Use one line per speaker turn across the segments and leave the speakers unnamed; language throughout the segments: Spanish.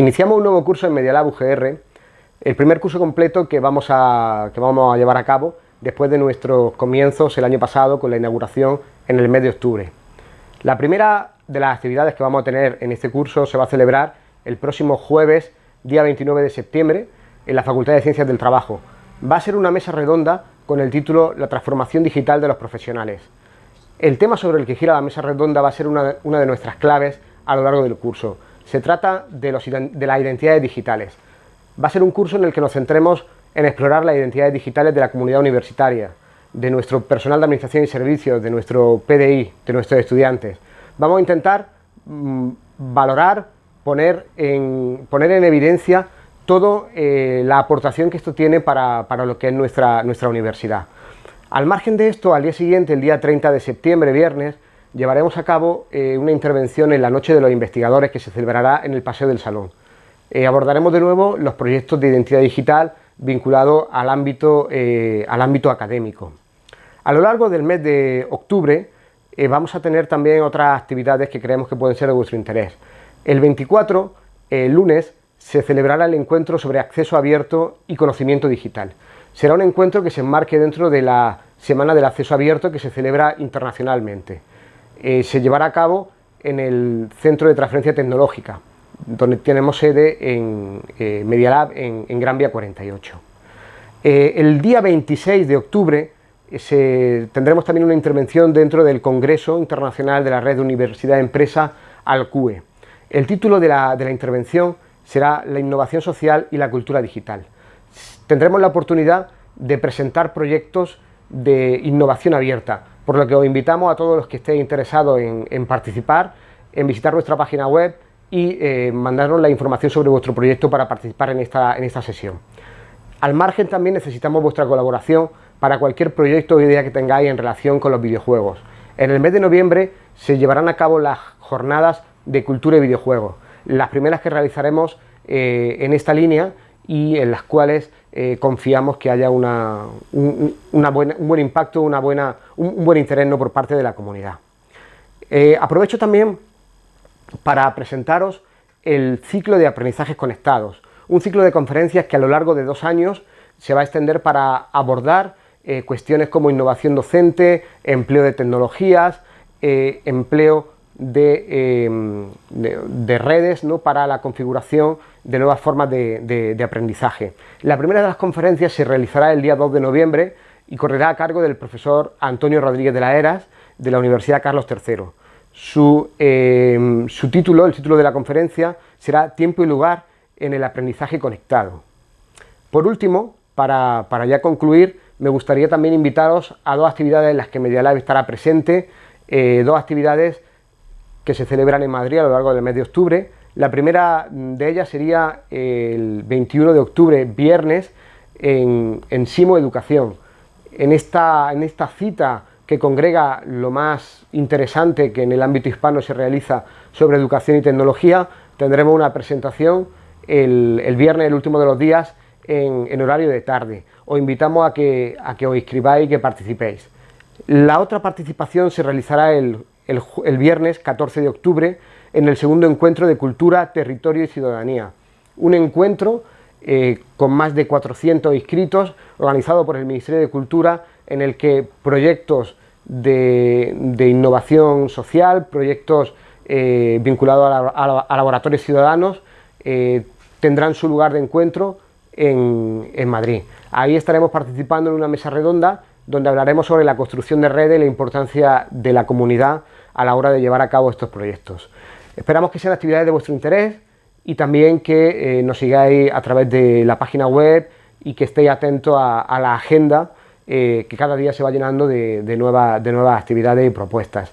Iniciamos un nuevo curso en Medialab UGR, el primer curso completo que vamos, a, que vamos a llevar a cabo después de nuestros comienzos el año pasado con la inauguración en el mes de octubre. La primera de las actividades que vamos a tener en este curso se va a celebrar el próximo jueves, día 29 de septiembre, en la Facultad de Ciencias del Trabajo. Va a ser una mesa redonda con el título La transformación digital de los profesionales. El tema sobre el que gira la mesa redonda va a ser una, de nuestras claves a lo largo del curso. Se trata de, de las identidades digitales. Va a ser un curso en el que nos centremos en explorar las identidades digitales de la comunidad universitaria, de nuestro personal de administración y servicios, de nuestro PDI, de nuestros estudiantes. Vamos a intentar mm, valorar, poner en, poner en evidencia toda eh, la aportación que esto tiene para, lo que es nuestra, nuestra universidad. Al margen de esto, al día siguiente, el día 30 de septiembre, viernes, llevaremos a cabo eh, una intervención en la Noche de los Investigadores que se celebrará en el Paseo del Salón. Eh, abordaremos de nuevo los proyectos de identidad digital vinculados al ámbito, al ámbito académico. A lo largo del mes de octubre vamos a tener también otras actividades que creemos que pueden ser de vuestro interés. El 24, el lunes, se celebrará el encuentro sobre acceso abierto y conocimiento digital. Será un encuentro que se enmarque dentro de la Semana del Acceso Abierto que se celebra internacionalmente. Eh, se llevará a cabo en el Centro de Transferencia Tecnológica, donde tenemos sede en eh, Medialab en, Gran Vía 48. Eh, el día 26 de octubre tendremos también una intervención dentro del Congreso Internacional de la Red de Universidad Empresa ALCUE. El título de de la intervención será la innovación social y la cultura digital. Tendremos la oportunidad de presentar proyectos de innovación abierta, por lo que os invitamos a todos los que estéis interesados en, participar, en visitar nuestra página web y eh, mandarnos la información sobre vuestro proyecto para participar en esta, en esta sesión. Al margen también necesitamos vuestra colaboración para cualquier proyecto o idea que tengáis en relación con los videojuegos. En el mes de noviembre se llevarán a cabo las jornadas de cultura y videojuegos las primeras que realizaremos eh, en esta línea y en las cuales eh, confiamos que haya una, un, buen impacto, una buena, un, buen interés por parte de la comunidad. Eh, aprovecho también para presentaros el ciclo de aprendizajes conectados, un ciclo de conferencias que a lo largo de dos años se va a extender para abordar cuestiones como innovación docente, empleo de tecnologías, empleo Em, de, redes ¿no? para la configuración de nuevas formas de, aprendizaje. La primera de las conferencias se realizará el día 2 de noviembre y correrá a cargo del profesor Antonio Rodríguez de la Heras de la Universidad Carlos III. Su, em, su título, el título de la conferencia, será Tiempo y lugar en el aprendizaje conectado. Por último, para, ya concluir, me gustaría también invitaros a dos actividades en las que Medialab estará presente, eh, dos actividades que se celebran en Madrid a lo largo del mes de octubre. La primera de ellas sería el 21 de octubre, viernes, en, Simo Educación. En esta, en esta cita que congrega lo más interesante que en el ámbito hispano se realiza sobre educación y tecnología, tendremos una presentación el, viernes, el último de los días, en, horario de tarde. Os invitamos a que, a que os inscribáis y que participéis. La otra participación se realizará el, el, viernes 14 de octubre en el segundo encuentro de Cultura, Territorio y Ciudadanía. Un encuentro eh, con más de 400 inscritos, organizado por el Ministerio de Cultura, en el que proyectos de, innovación social, proyectos eh, vinculados a, laboratorios ciudadanos, eh, tendrán su lugar de encuentro en, en Madrid. Ahí estaremos participando en una mesa redonda donde hablaremos sobre la construcción de redes y la importancia de la comunidad a la hora de llevar a cabo estos proyectos. Esperamos que sean actividades de vuestro interés y también que eh, nos sigáis a través de la página web y que estéis atentos a, la agenda eh, que cada día se va llenando de, de nuevas actividades y propuestas.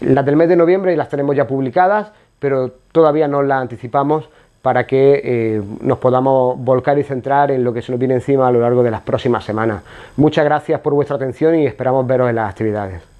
Las del mes de noviembre las tenemos ya publicadas, pero todavía no las anticipamos para que eh, nos podamos volcar y centrar en lo que se nos viene encima a lo largo de las próximas semanas. Muchas gracias por vuestra atención y esperamos veros en las actividades.